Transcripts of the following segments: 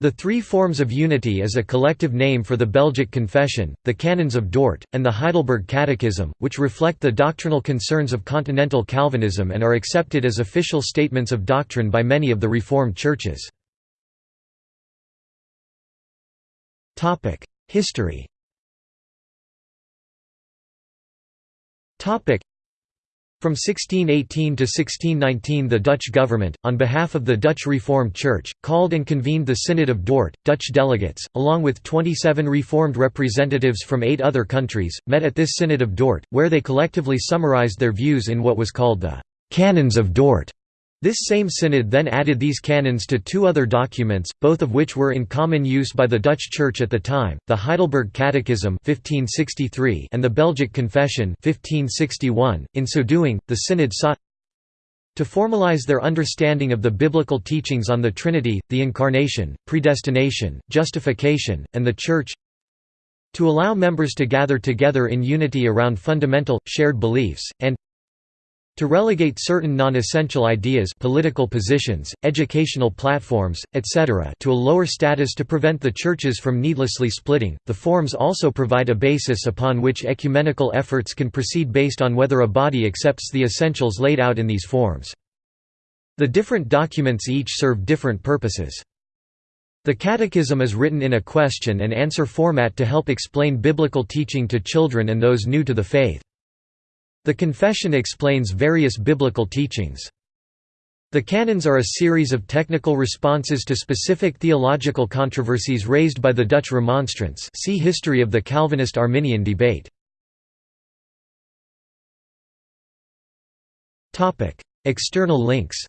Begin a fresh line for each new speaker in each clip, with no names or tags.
The Three Forms of Unity is a collective name for the Belgic Confession, the Canons of Dort, and the Heidelberg Catechism, which reflect the doctrinal concerns of continental Calvinism and are accepted as official statements of doctrine by many of the Reformed churches. History from 1618 to 1619 the Dutch government, on behalf of the Dutch Reformed Church, called and convened the Synod of Dort. Dutch delegates, along with 27 Reformed representatives from eight other countries, met at this Synod of Dort, where they collectively summarized their views in what was called the «Canons of Dort». This same synod then added these canons to two other documents, both of which were in common use by the Dutch Church at the time, the Heidelberg Catechism 1563 and the Belgic Confession 1561. .In so doing, the synod sought to formalize their understanding of the biblical teachings on the Trinity, the Incarnation, predestination, justification, and the Church to allow members to gather together in unity around fundamental, shared beliefs, and to relegate certain non-essential ideas political positions, educational platforms, etc. to a lower status to prevent the churches from needlessly splitting, the forms also provide a basis upon which ecumenical efforts can proceed based on whether a body accepts the essentials laid out in these forms. The different documents each serve different purposes. The Catechism is written in a question and answer format to help explain biblical teaching to children and those new to the faith. The Confession explains various biblical teachings. The canons are a series of technical responses to specific theological controversies raised by the Dutch Remonstrants see History of the Calvinist-Arminian debate. External links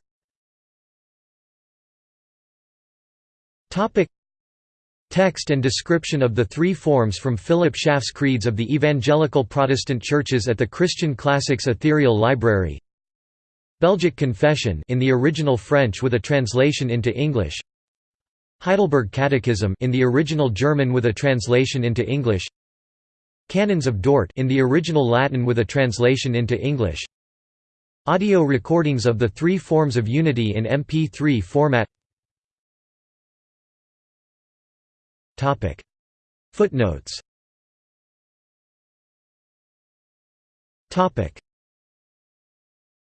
Text and description of the three forms from Philip Schaff's Creeds of the Evangelical Protestant Churches at the Christian Classics Ethereal Library. Belgic Confession in the original French with a translation into English. Heidelberg Catechism in the original German with a translation into English. Canons of Dort in the original Latin with a translation into English. Audio recordings of the three forms of unity in MP3 format Footnotes